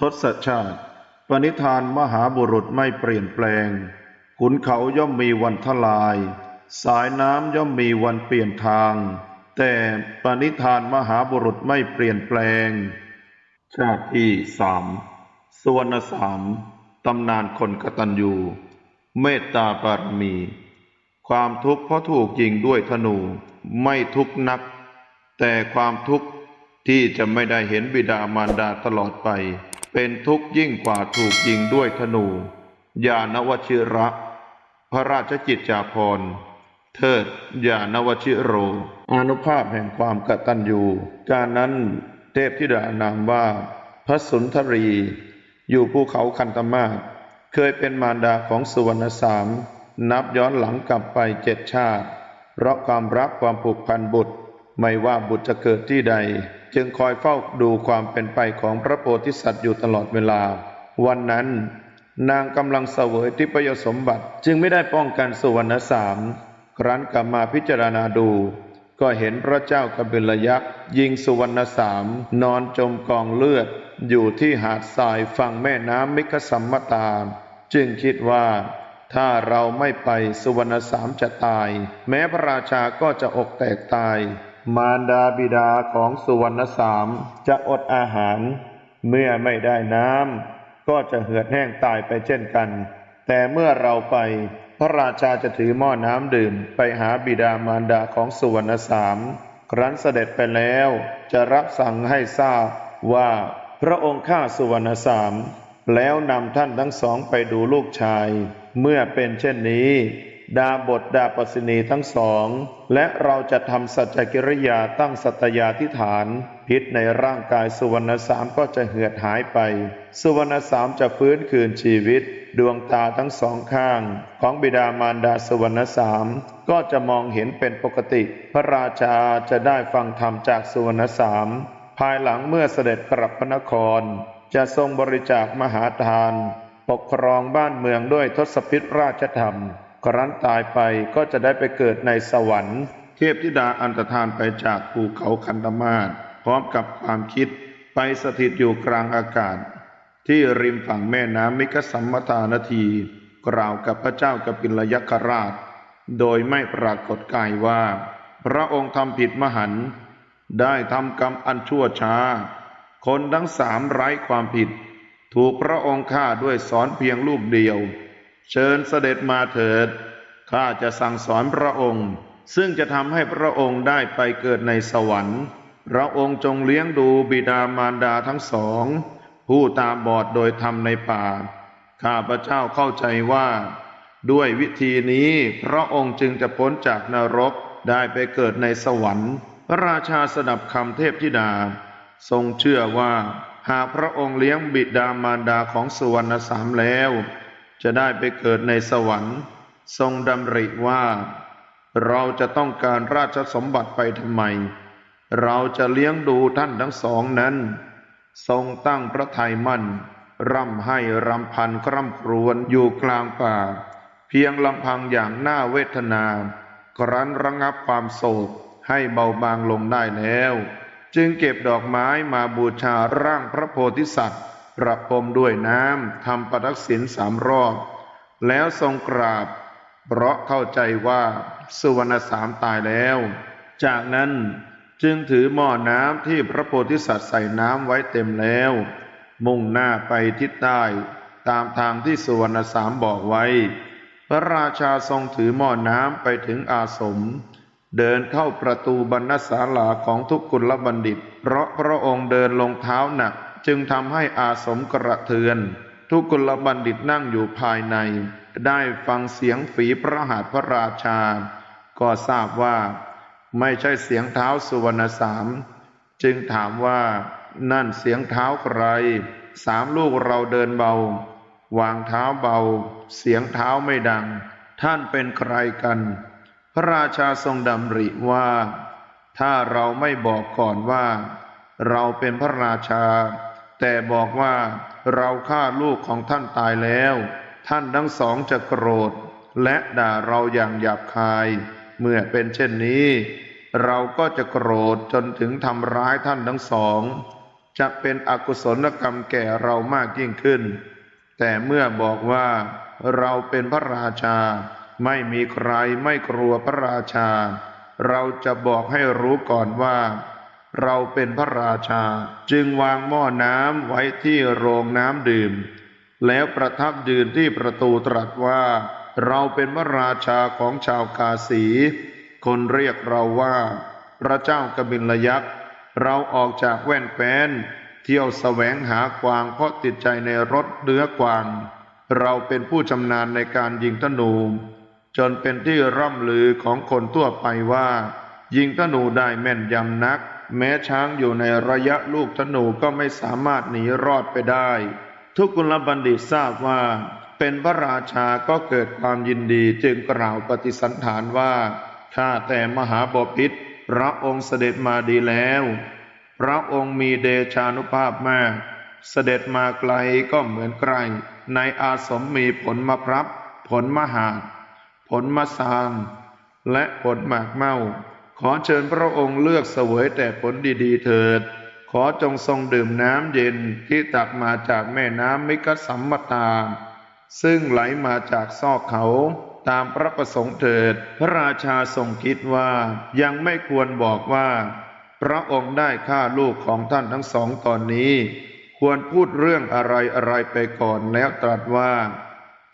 ทศชาติ ปณิธานมหาบุรุษไม่เปลี่ยนแปลง ขุนเขาย่อมมีวันทลาย สายน้ำย่อมมีวันเปลี่ยนทาง แต่ปณิธานมหาบุรุษไม่เปลี่ยนแปลง ชาติที่สามสวรรณสามตำนานคนกตัญญู เมตตาบารมี ความทุกข์เพราะถูกยิงด้วยธนูไม่ทุกข์นัก แต่ความทุกข์ที่จะไม่ได้เห็นบิดามารดาตลอดไป เป็นทุกข์ยิ่งกว่าถูกยิงด้วยธนู ยานวชิระ พระราชจิตจาภรณ์เทิดยานวชิโร อนุภาพแห่งความกตัญญู การนั้นเทพธิดานามว่าพระสุนทรี อยู่ภูเขาคันตมาศเคยเป็นมารดาของสุวรรณสาม นับย้อนหลังกลับไปเจ็ดชาติ เพราะความรักความผูกพันบุตร ไม่ว่าบุตรจะเกิดที่ใด จึงคอยเฝ้าดูความเป็นไปของพระโพธิสัตว์อยู่ตลอดเวลา วันนั้นนางกำลังเสวยทิพยสมบัติ จึงไม่ได้ป้องกันสุวรรณสาม ครั้นกลับมาพิจารณาดู ก็เห็นพระเจ้ากบิลยักษ์ ยิงสุวรรณสาม นอนจมกองเลือด อยู่ที่หาดทรายฝั่งแม่น้ำมิคสัมมตา จึงคิดว่าถ้าเราไม่ไปสุวรรณสามจะตาย แม้พระราชาก็จะอกแตกตาย มารดาบิดาของสุวรรณสามจะอดอาหาร เมื่อไม่ได้น้ำก็จะเหือดแห้งตายไปเช่นกัน แต่เมื่อเราไป พระราชาจะถือหม้อน้ำดื่ม ไปหาบิดามารดาของสุวรรณสามครั้นเสด็จไปแล้ว จะรับสั่งให้ทราบว่าพระองค์ฆ่าสุวรรณสาม แล้วนำท่านทั้งสองไปดูลูกชาย เมื่อเป็นเช่นนี้ ดาบทดาปสินีทั้งสอง และเราจะทำสัจจกิริยาตั้งสัตยาธิฐาน พิษในร่างกายสุวรรณสามก็จะเหือดหายไป สุวรรณสามจะฟื้นคืนชีวิต ดวงตาทั้งสองข้าง ของบิดามารดาสุวรรณสามก็จะมองเห็นเป็นปกติ พระราชาจะได้ฟังธรรมจากสุวรรณสามภายหลังเมื่อเสด็จกลับพระนคร จะทรงบริจาคมหาทาน ปกครองบ้านเมืองด้วยทศพิธราชธรรม ครั้นตายไปก็จะได้ไปเกิดในสวรรค์ เทพธิดาอันตรธานไปจากภูเขาคันธมาศพร้อมกับความคิดไปสถิตอยู่กลางอากาศ ที่ริมฝั่งแม่น้ำมิกสัมมตานาที กล่าวกับพระเจ้ากปิลยักราช โดยไม่ปรากฏกายว่า พระองค์ทำผิดมหันต์ได้ทำกรรมอันชั่วช้า คนทั้งสามไร้ความผิด ถูกพระองค์ฆ่าด้วยสอนเพียงลูกเดียว เชิญเสด็จมาเถิด ข้าจะสั่งสอนพระองค์ ซึ่งจะทำให้พระองค์ได้ไปเกิดในสวรรค์ พระองค์จงเลี้ยงดูบิดามารดาทั้งสอง ผู้ตาบอดโดยธรรมในป่า ข้าพระเจ้าเข้าใจว่า ด้วยวิธีนี้พระองค์จึงจะพ้นจากนรกได้ไปเกิดในสวรรค์ พระราชาสดับคำเทพธิดา ทรงเชื่อว่า หากพระองค์เลี้ยงบิดามารดาของสุวรรณสามแล้ว จะได้ไปเกิดในสวรรค์ ทรงดำริว่า เราจะต้องการราชสมบัติไปทำไม เราจะเลี้ยงดูท่านทั้งสองนั้น ทรงตั้งพระทัยมั่น ร่ำให้รำพันคร่ำครวญอยู่กลางป่า เพียงลำพังอย่างน่าเวทนา ครั้นระงับความโศกให้เบาบางลงได้แล้ว จึงเก็บดอกไม้มาบูชาร่างพระโพธิสัตว์ ประพรมด้วยน้ำทำประทักษิณสามรอบ แล้วทรงกราบ เพราะเข้าใจว่าสุวรรณสามตายแล้ว จากนั้นจึงถือหม้อน้ำที่พระโพธิสัตว์ใส่น้ำไว้เต็มแล้ว มุ่งหน้าไปทิศใต้ตามทางที่สุวรรณสามบอกไว้ พระราชาทรงถือหม้อน้ำไปถึงอาสม เดินเข้าประตูบรรณศาลาของทุกกุลบัณฑิต เพราะพระองค์เดินลงเท้าหนัก จึงทำให้อาสมกระเทือน ทุกุลบัณฑิตนั่งอยู่ภายใน ได้ฟังเสียงฝีพระหัตถ์พระราชา ก็ทราบว่า ไม่ใช่เสียงเท้าสุวรรณสาม จึงถามว่านั่นเสียงเท้าใคร สามลูกเราเดินเบา วางเท้าเบา เสียงเท้าไม่ดัง ท่านเป็นใครกัน พระราชาทรงดำริว่า ถ้าเราไม่บอกก่อนว่า เราเป็นพระราชา แต่บอกว่าเราฆ่าลูกของท่านตายแล้ว ท่านทั้งสองจะโกรธ และด่าเราอย่างหยาบคาย เมื่อเป็นเช่นนี้ เราก็จะโกรธจนถึงทำร้ายท่านทั้งสอง จะเป็นอกุศลกรรมแก่เรามากยิ่งขึ้น แต่เมื่อบอกว่าเราเป็นพระราชา ไม่มีใครไม่กลัวพระราชา เราจะบอกให้รู้ก่อนว่า เราเป็นพระราชาจึงวางหม้อน้ำไว้ที่โรงน้ำดื่ม แล้วประทับยืนที่ประตูตรัสว่า เราเป็นพระราชาของชาวกาสี คนเรียกเราว่า พระเจ้ากบิลยักษ์เราออกจากแว่นแคว้น เที่ยวแสวงหากวางเพราะติดใจในรถเนื้อกวาง เราเป็นผู้ชำนาญในการยิงธนู จนเป็นที่ร่ำลือของคนทั่วไปว่า ยิงธนูได้แม่นยำนัก แม้ช้างอยู่ในระยะลูกธนูก็ไม่สามารถหนีรอดไปได้ ทุกกุลบัณฑิตทราบว่า เป็นพระราชาก็เกิดความยินดีจึงกล่าวปฏิสันฐานว่าข้าแต่มหาบพิตรพระองค์เสด็จมาดีแล้ว พระองค์มีเดชานุภาพมาก เสด็จมาไกลก็เหมือนใกล ในอาสมมีผลมะพร้าผลมหาด ผลมะซาง และผลหมากเมา ขอเชิญพระองค์เลือกเสวยแต่ผลดีๆเถิด ขอจงทรงดื่มน้ำเย็นที่ตักมาจากแม่น้ำมิกสัมมตา ซึ่งไหลมาจากซอกเขาตามพระประสงค์เถิด พระราชาทรงคิดว่ายังไม่ควรบอกว่า พระองค์ได้ฆ่าลูกของท่านทั้งสองตอนนี้ ควรพูดเรื่องอะไรอะไรไปก่อนแล้วตรัสว่า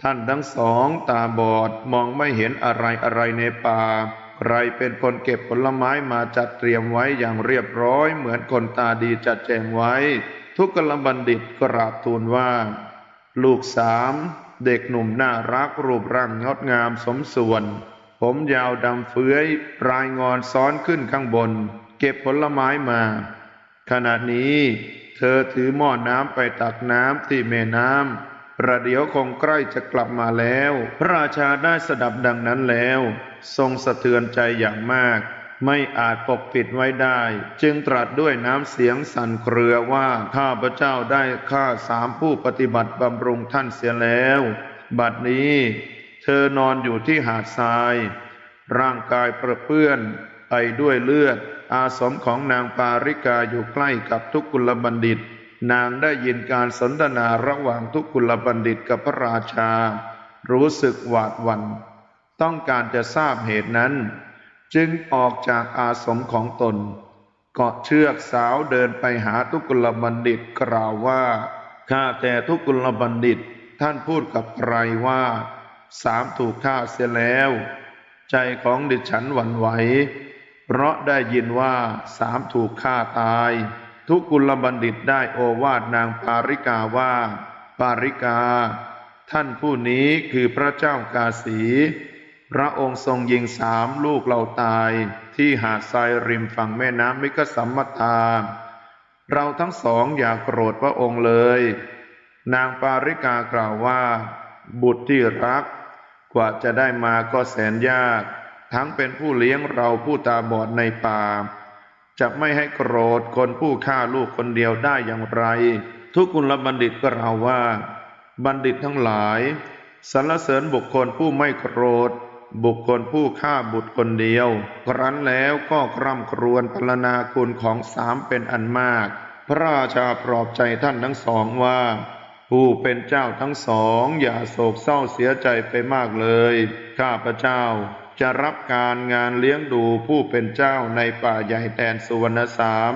ท่านทั้งสองตาบอดมองไม่เห็นอะไรอะไรในป่า ใครเป็นคนเก็บผลไม้มาจัดเตรียมไว้อย่างเรียบร้อย เหมือนคนตาดีจัดแจงไว้ ทุกกลบัณฑิตกราบทูลว่า ลูกสามเด็กหนุ่มน่ารักรูปร่างงดงามสมส่วน ผมยาวดำเฟื้อยปลายงอนซ้อนขึ้นข้างบน เก็บผลไม้มา ขณะนี้ เธอถือหม้อน้ำไปตักน้ำที่แม่น้ำ ประเดี๋ยวคงใกล้จะกลับมาแล้ว พระราชาได้สดับดังนั้นแล้ว ทรงสะเทือนใจอย่างมาก ไม่อาจปกปิดไว้ได้ จึงตรัสด้วยน้ำเสียงสั่นเครือว่าข้าพระเจ้าได้ฆ่าสามผู้ปฏิบัติบำรุงท่านเสียแล้ว บัดนี้ เธอนอนอยู่ที่หาดทราย ร่างกายประเปื้อนไปด้วยเลือด อาสมของนางปาริกาอยู่ใกล้กับทุกกุลบัณฑิต นางได้ยินการสนทนาระหว่างทุกกุลบัณฑิตกับพระราชา รู้สึกหวาดหวัน่นต้องการจะทราบเหตุนั้น จึงออกจากอาสมของตน เกาะเชือกสาวเดินไปหาทุกกุลบัณฑิตกล่าวว่าข้าแต่ทุกกุลบัณฑิตท่านพูดกับใครว่า สามถูกฆ่าเสียแล้ว ใจของดิฉันหวั่นไหว เพราะได้ยินว่าสามถูกฆ่าตาย ทุกุลบัณฑิตได้โอวาทนางปาริกาว่า ปาริกา ท่านผู้นี้คือพระเจ้ากาสี พระองค์ทรงยิงสามลูกเราตาย ที่หาดทรายริมฝั่งแม่น้ำมิกสัมมทาเราทั้งสองอย่าโกรธพระองค์เลย นางปาริกากล่าวว่า บุตรที่รัก กว่าจะได้มาก็แสนยาก ทั้งเป็นผู้เลี้ยงเราผู้ตาบอดในป่า จะไม่ให้โกรธคนผู้ฆ่าลูกคนเดียวได้อย่างไร ทุกกุลบัณฑิตก็เราว่า บัณฑิตทั้งหลายสรรเสริญบุคคลผู้ไม่โกรธ บุคคลผู้ฆ่าบุตรคนเดียว ครั้นแล้วก็คร่ำครวญพรรณนาคุณของสามเป็นอันมาก พระราชาปลอบใจท่านทั้งสองว่า ผู้เป็นเจ้าทั้งสองอย่าโศกเศร้าเสียใจไปมากเลย ข้าพระเจ้า จะรับการงานเลี้ยงดูผู้เป็นเจ้าในป่าใหญ่แดนสุวรรณสาม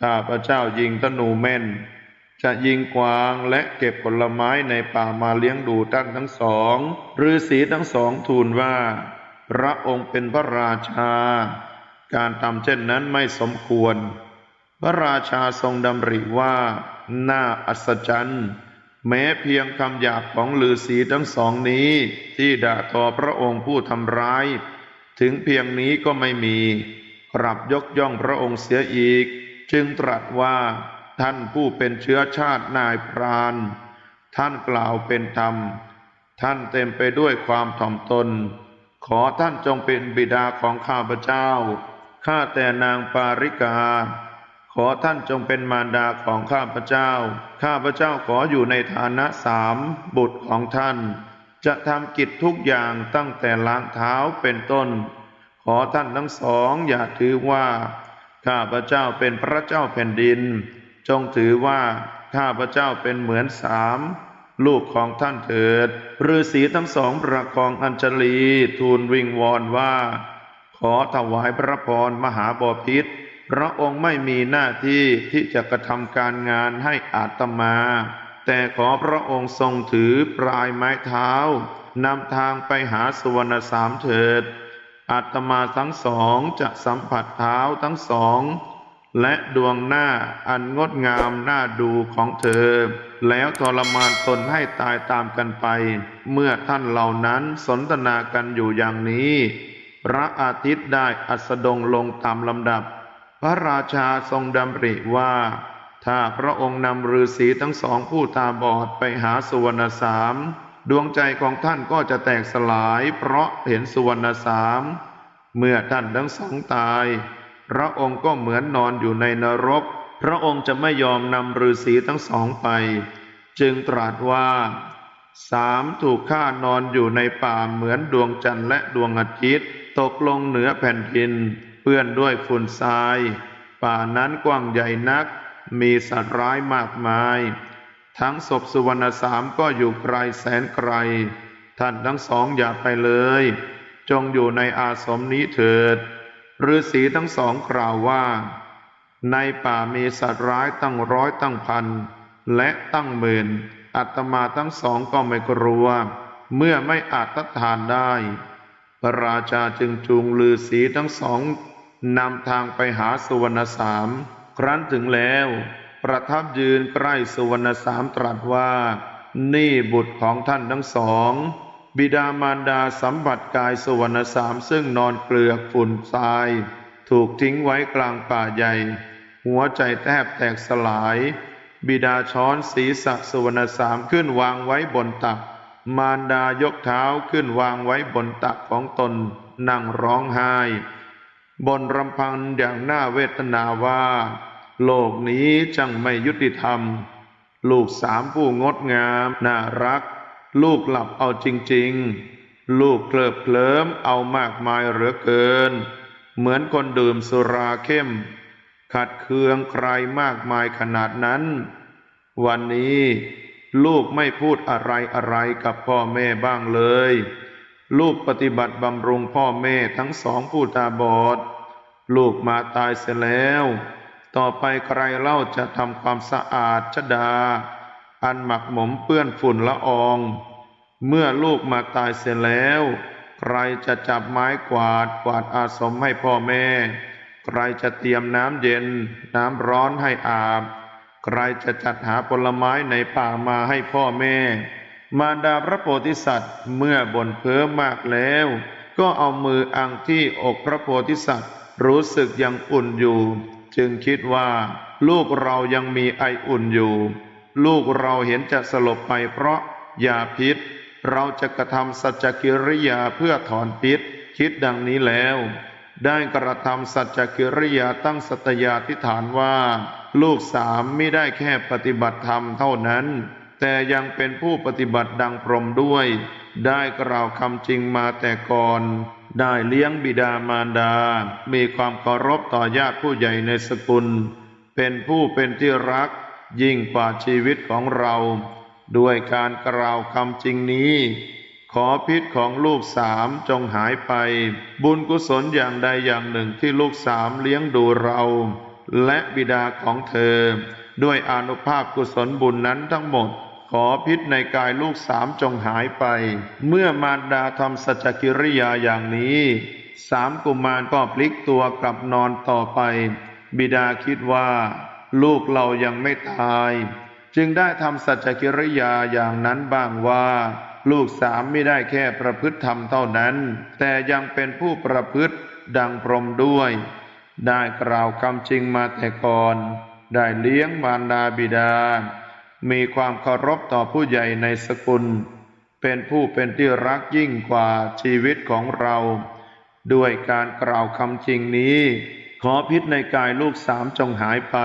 ข้าพระเจ้ายิงธนูแม่น จะยิงกวางและเก็บผลไม้ในป่ามาเลี้ยงดูท่านทั้งสองฤาษีทั้งสองทูลว่า พระองค์เป็นพระราชา การทำเช่นนั้นไม่สมควร พระราชาทรงดำริว่า น่าอัศจรรย์ แม้เพียงคำหยาบของฤาษีทั้งสองนี้ ที่ด่าทอพระองค์ผู้ทำร้าย ถึงเพียงนี้ก็ไม่มีกลับยกย่องพระองค์เสียอีก จึงตรัสว่าท่านผู้เป็นเชื้อชาตินายพราน ท่านกล่าวเป็นธรรม ท่านเต็มไปด้วยความถ่อมตน ขอท่านจงเป็นบิดาของข้าพเจ้า ข้าแต่นางปาริกา ขอท่านจงเป็นมารดาของข้าพเจ้า ข้าพเจ้าขออยู่ในฐานะสามบุตรของท่าน จะทำกิจทุกอย่างตั้งแต่ล้างเท้าเป็นต้น ขอท่านทั้งสองอย่าถือว่า ข้าพเจ้าเป็นพระเจ้าแผ่นดิน จงถือว่าข้าพเจ้าเป็นเหมือนสามลูกของท่านเถิดฤาษีทั้งสองประคองอัญชลีทูลวิงวอนว่า ขอถวายพระพรมหาบพิษ พระองค์ไม่มีหน้าที่ที่จะกระทำการงานให้อาตมา แต่ขอพระองค์ทรงถือปลายไม้เท้านำทางไปหาสุวรรณสามเถิด อาตมาทั้งสองจะสัมผัสเท้าทั้งสอง และดวงหน้าอันงดงามน่าดูของเธอ แล้วทรมานตนให้ตายตามกันไป เมื่อท่านเหล่านั้นสนทนากันอยู่อย่างนี้ พระอาทิตย์ได้อัสดงลงตามลำดับ พระราชาทรงดำริว่า ถ้าพระองค์นำฤาษีทั้งสองผู้ตาบอดไปหาสุวรรณสาม ดวงใจของท่านก็จะแตกสลาย เพราะเห็นสุวรรณสาม เมื่อท่านทั้งสองตาย พระองค์ก็เหมือนนอนอยู่ในนรก พระองค์จะไม่ยอมนำฤาษีทั้งสองไป จึงตรัสว่าสามถูกฆ่านอนอยู่ในป่าเหมือนดวงจันทร์และดวงอาทิตย์ ตกลงเหนือแผ่นดิน ปื้อนด้วยฝุ่นทราย ป่านั้นกว้างใหญ่นัก มีสัตว์ร้ายมากมาย ทั้งศพสุวรรณสามก็อยู่ไกลแสนไกล ท่านทั้งสองอย่าไปเลย จงอยู่ในอาสมนี้เถิดฤาษีทั้งสองกล่าวว่า ในป่ามีสัตว์ร้ายตั้งร้อยตั้งพัน และตั้งหมื่นอาตมาทั้งสองก็ไม่กลัว เมื่อไม่อาจทัดทานได้ พระราชาจึงจูงลือสีทั้งสอง นำทางไปหาสุวรรณสาม ครั้นถึงแล้ว ประทับยืนใกล้สุวรรณสามตรัสว่า นี่บุตรของท่านทั้งสอง บิดามารดาสัมผัสกายสุวรรณสามซึ่งนอนเกลือกฝุ่นทราย ถูกทิ้งไว้กลางป่าใหญ่ หัวใจแทบแตกสลาย บิดาช้อนศีรษะสุวรรณสามขึ้นวางไว้บนตัก มารดายกเท้าขึ้นวางไว้บนตักของตนนั่งร้องไห้ บนรำพันอย่างน่าเวทนาว่า โลกนี้จังไม่ยุติธรรม ลูกสามผู้งดงามน่ารัก ลูกหลับเอาจริง ๆ ลูกเคลิบเคลิ้มเอามากมายเหลือเกิน เหมือนคนดื่มสุราเข้ม ขัดเคืองใครมากมายขนาดนั้น วันนี้ลูกไม่พูดอะไรอะไรกับพ่อแม่บ้างเลย ลูกปฏิบัติบำรุงพ่อแม่ทั้งสองผู้ตาบอด ลูกมาตายเสียแล้ว ต่อไปใครเล่าจะทำความสะอาดชดา อันหมักหมมเปื้อนฝุ่นละออง เมื่อลูกมาตายเสียแล้ว ใครจะจับไม้กวาดกวาดอาสมให้พ่อแม่ ใครจะเตรียมน้ำเย็น น้ำร้อนให้อาบ ใครจะจัดหาผลไม้ในป่ามาให้พ่อแม่ มารดาพระโพธิสัตว์เมื่อบ่นเพ้อมากแล้ว ก็เอามืออังที่อกพระโพธิสัตว์ รู้สึกยังอุ่นอยู่ จึงคิดว่า ลูกเรายังมีไออุ่นอยู่ ลูกเราเห็นจะสลบไปเพราะยาพิษ เราจะกระทำสัจจกิริยาเพื่อถอนพิษ คิดดังนี้แล้ว ได้กระทำสัจจกิริยาตั้งสัตยาธิฐานว่า ลูกสามไม่ได้แค่ปฏิบัติธรรมเท่านั้น แต่ยังเป็นผู้ปฏิบัติดังพรหมด้วย ได้กล่าวคำจริงมาแต่ก่อน ได้เลี้ยงบิดามารดา มีความเคารพต่อญาติผู้ใหญ่ในสกุล เป็นผู้เป็นที่รักยิ่งกว่าชีวิตของเรา ด้วยการกล่าวคำจริงนี้ ขอพิษของลูกสามจงหายไป บุญกุศลอย่างใดอย่างหนึ่งที่ลูกสามเลี้ยงดูเรา และบิดาของเธอ ด้วยอนุภาพกุศลบุญนั้นทั้งหมด ขอพิษในกายลูกสามจงหายไป เมื่อมารดาทำสัจกิริยาอย่างนี้ สามกุมารก็พลิกตัวกลับนอนต่อไป บิดาคิดว่า ลูกเรายังไม่ตาย จึงได้ทำสัจกิริยาอย่างนั้นบ้างว่า ลูกสามไม่ได้แค่ประพฤติธรรมเท่านั้น แต่ยังเป็นผู้ประพฤติดังพรหมด้วย ได้กล่าวคำจริงมาแต่ก่อน ได้เลี้ยงมารดาบิดา มีความเคารพต่อผู้ใหญ่ในสกุล เป็นผู้เป็นที่รักยิ่งกว่าชีวิตของเรา ด้วยการกล่าวคำจริงนี้ ขอพิษในกายลูกสามจงหายไป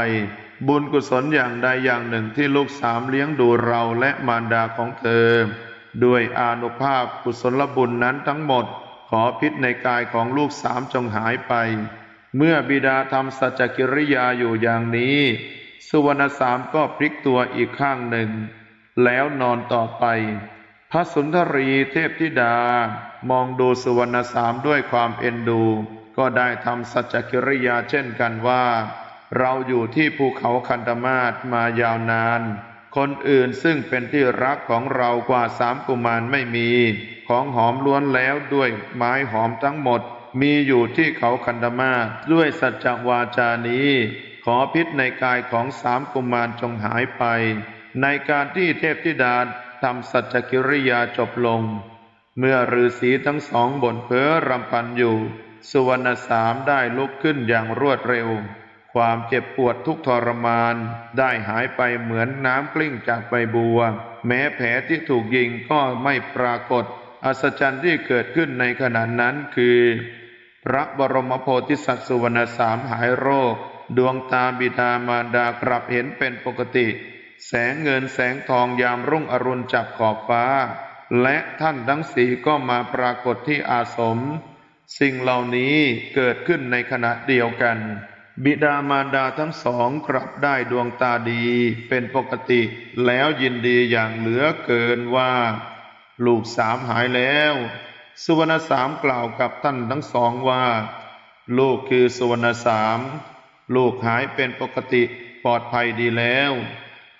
บุญกุศลอย่างใดอย่างหนึ่งที่ลูกสามเลี้ยงดูเราและมารดาของเธอ ด้วยอานุภาพกุศลบุญนั้นทั้งหมด ขอพิษในกายของลูกสามจงหายไป เมื่อบิดาทำสัจจกิริยาอยู่อย่างนี้ สุวรรณสามก็พลิกตัวอีกข้างหนึ่ง แล้วนอนต่อไป พระสุนทรีเทพธิดามองดูสุวรรณสามด้วยความเอ็นดู ก็ได้ทำสัจจกิริยาเช่นกันว่า เราอยู่ที่ภูเขาคันธมาศมายาวนาน คนอื่นซึ่งเป็นที่รักของเรากว่าสามกุมารไม่มี ของหอมล้วนแล้วด้วยไม้หอมทั้งหมด มีอยู่ที่เขาคันธมาศด้วยสัจจวาจานี้ ขอพิษในกายของสามกุมารจงหายไป ในการที่เทพธิดาทำสัจจกิริยาจบลง เมื่อฤาษีทั้งสองบ่นเพ้อรำพันอยู่ สุวรรณสามได้ลุกขึ้นอย่างรวดเร็ว ความเจ็บปวดทุกทรมาน ได้หายไปเหมือนน้ำกลิ้งจากใบบัว แม้แผลที่ถูกยิงก็ไม่ปรากฏ อัศจรรย์ที่เกิดขึ้นในขณะนั้นคือ พระบรมโพธิสัตว์สุวรรณสามหายโรค ดวงตาบิดามารดากลับเห็นเป็นปกติ แสงเงินแสงทองยามรุ่งอรุณจับขอบฟ้า และท่านทั้งสี่ก็มาปรากฏที่อาสม สิ่งเหล่านี้เกิดขึ้นในขณะเดียวกัน บิดามารดาทั้งสองกลับได้ดวงตาดีเป็นปกติ แล้วยินดีอย่างเหลือเกินว่า ลูกสามหายแล้ว สุวรรณสามกล่าวกับท่านทั้งสองว่า ลูกคือสุวรรณสาม ลูกหายเป็นปกติปลอดภัยดีแล้ว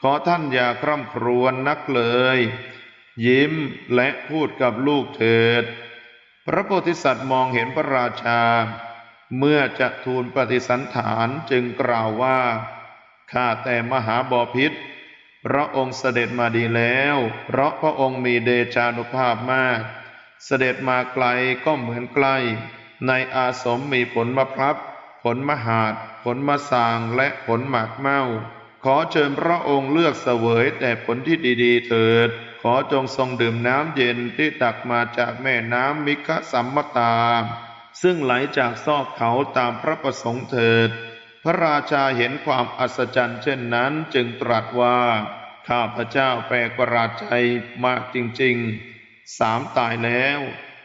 ขอท่านอย่าคร่ำครวญนักเลย ยิ้มและพูดกับลูกเถิด พระโพธิสัตว์มองเห็นพระราชา เมื่อจะทูลปฏิสันฐานจึงกล่าวว่าข้าแต่มหาบอพิษพระองค์เสด็จมาดีแล้ว เพราะพระองค์มีเดชานุภาพมาก เสด็จมาไกลก็เหมือนใกล้ ในอาสมมีผลมะพร้าว ผลมหาด ผลมะสางและผลหมากเมาขอเชิญพระองค์เลือกเสวยแต่ผลที่ดีๆเถิด ขอจงทรงดื่มน้ำเย็นที่ตักมาจากแม่น้ำมิคสัมมตา ซึ่งไหลจากซอกเขาตามพระประสงค์เถิด พระราชาเห็นความอัศจรรย์เช่นนั้นจึงตรัสว่า ข้าพระเจ้าแปลกประหลาดใจมากจริงๆ สามตายแล้ว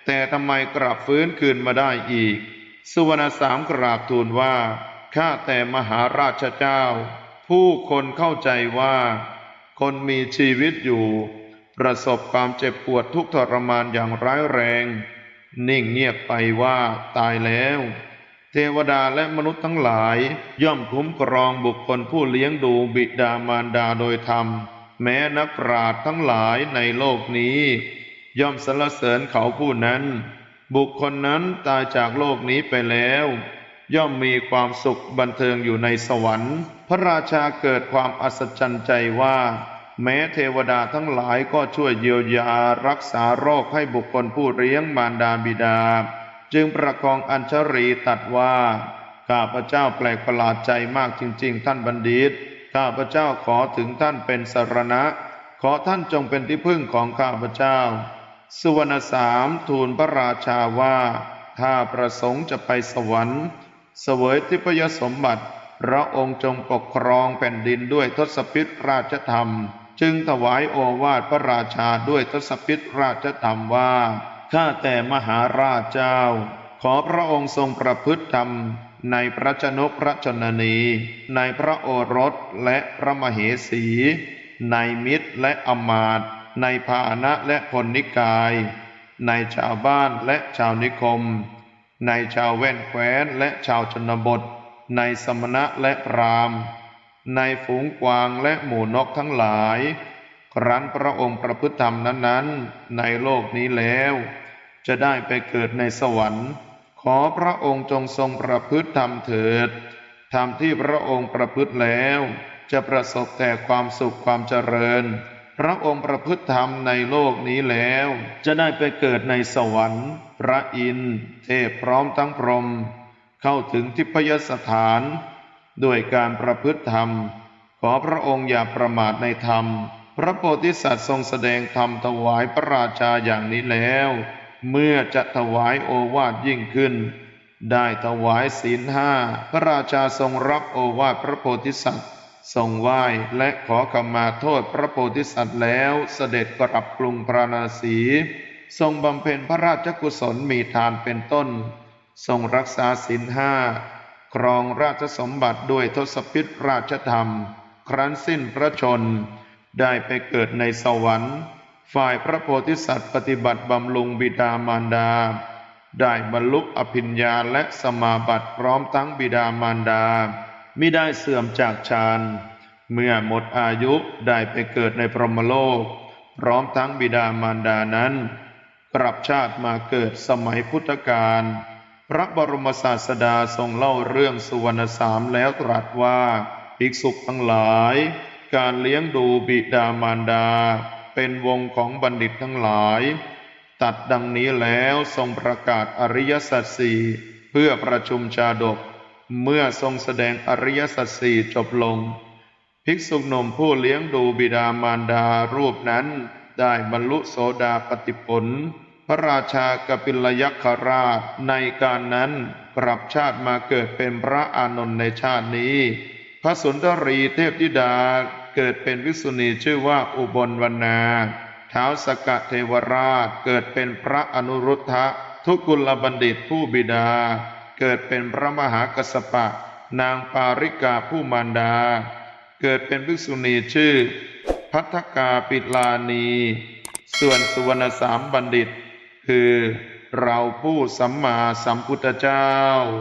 แต่ทำไมกลับฟื้นคืนมาได้อีก สุวรรณสามกราบทูลว่า ข้าแต่มหาราชเจ้า ผู้คนเข้าใจว่า คนมีชีวิตอยู่ ประสบความเจ็บปวดทุกข์ทรมานอย่างร้ายแรง นิ่งเงียบไปว่าตายแล้ว เทวดาและมนุษย์ทั้งหลาย ย่อมคุ้มครองบุคคลผู้เลี้ยงดูบิดามารดาโดยธรรม แม้นักปราชญ์ทั้งหลายในโลกนี้ ย่อมสรรเสริญเขาผู้นั้น บุคคลนั้นตายจากโลกนี้ไปแล้ว ย่อมมีความสุขบันเทิงอยู่ในสวรรค์ พระราชาเกิดความอัศจรรย์ใจว่า แม้เทวดาทั้งหลายก็ช่วยเยียวยารักษาโรคให้บุคคลผู้เลี้ยงมารดาบิดา จึงประคองอัญชรีตัดว่า ข้าพระเจ้าแปลกประหลาดใจมากจริง ๆ ท่านบัณฑิต ข้าพระเจ้าขอถึงท่านเป็นสรณะ ขอท่านจงเป็นที่พึ่งของข้าพระเจ้า สุวรรณสามทูลพระราชาว่า ถ้าประสงค์จะไปสวรรค์ เสวยทิพยสมบัติ พระองค์จงปกครองแผ่นดินด้วยทศพิธราชธรรม จึงถวายโอวาทพระราชาด้วยทศพิธราชธรรมว่า ข้าแต่มหาราชเจ้า ขอพระองค์ทรงประพฤติธรรม ในพระชนกพระชนนี ในพระโอรสและพระมเหสี ในมิตรและอมาตย ในพาหนะและพลนิกาย ในชาวบ้านและชาวนิคม ในชาวแว่นแคว้นและชาวชนบท ในสมณะและพราหมณ์ ในฝูงกวางและหมู่นกทั้งหลาย ครั้นพระองค์ประพฤติธรรมนั้นๆ ในโลกนี้แล้ว จะได้ไปเกิดในสวรรค์ ขอพระองค์จงทรงประพฤติธรรมเถิดธรรมที่พระองค์ประพฤติแล้ว จะประสบแต่ความสุขความเจริญ พระองค์ประพฤติธรรมในโลกนี้แล้ว จะได้ไปเกิดในสวรรค์ พระอินทร์เทพพร้อมทั้งพรหมเข้าถึงทิพยสถาน ด้วยการประพฤติธรรม ขอพระองค์อย่าประมาทในธรรม พระโพธิสัตว์ทรงแสดงธรรมถวายพระราชาอย่างนี้แล้ว เมื่อจะถวายโอวาทยิ่งขึ้น ได้ถวายศีลห้าพระราชาทรงรับโอวาทพระโพธิสัตว์ ทรงไหว้และขอขมาโทษพระโพธิสัตว์แล้วเสด็จกลับกรุงพราณสี ทรงบำเพ็ญพระราชกุศลมีทานเป็นต้น ทรงรักษาศีลห้าครองราชสมบัติด้วยทศพิธราชธรรม ครั้นสิ้นพระชน ได้ไปเกิดในสวรรค์ ฝ่ายพระโพธิสัตว์ปฏิบัติบำรุงบิดามารดา ได้บรรลุอภิญญาและสมาบัติพร้อมทั้งบิดามารดา มิได้เสื่อมจากฌานเมื่อหมดอายุได้ไปเกิดในพรหมโลก พร้อมทั้งบิดามารดานั้น กลับชาติมาเกิดสมัยพุทธกาลพระบรมศาสดาทรงเล่าเรื่องสุวรรณสามแล้วตรัสว่าภิกษุทั้งหลาย การเลี้ยงดูบิดามารดา เป็นวงของบัณฑิตทั้งหลาย ตัดดังนี้แล้วทรงประกาศอริยสัจสี่เพื่อประชุมชาดก เมื่อทรงแสดงอริยสัจสี่จบลง ภิกษุหนุ่มผู้เลี้ยงดูบิดามารดารูปนั้น ได้บรรลุโสดาปติผล พระราชากปิลยักษราชในการนั้นกลับชาติมาเกิดเป็นพระอานนท์ในชาตินี้ พระสุนทรีเทพธิดาเกิดเป็นวิกษุณีชื่อว่าอุบลวรรณาท้าวสกเทวราชเกิดเป็นพระอนุรุทธะทุกุลบัณฑิตผู้บิดา เกิดเป็นพระมหากัสสปะ นางปาริกาผู้มารดา เกิดเป็นภิกษุณีชื่อ พัทธกาปิลานี ส่วนสุวรรณสามบัณฑิต คือเราผู้สัมมาสัมพุทธเจ้า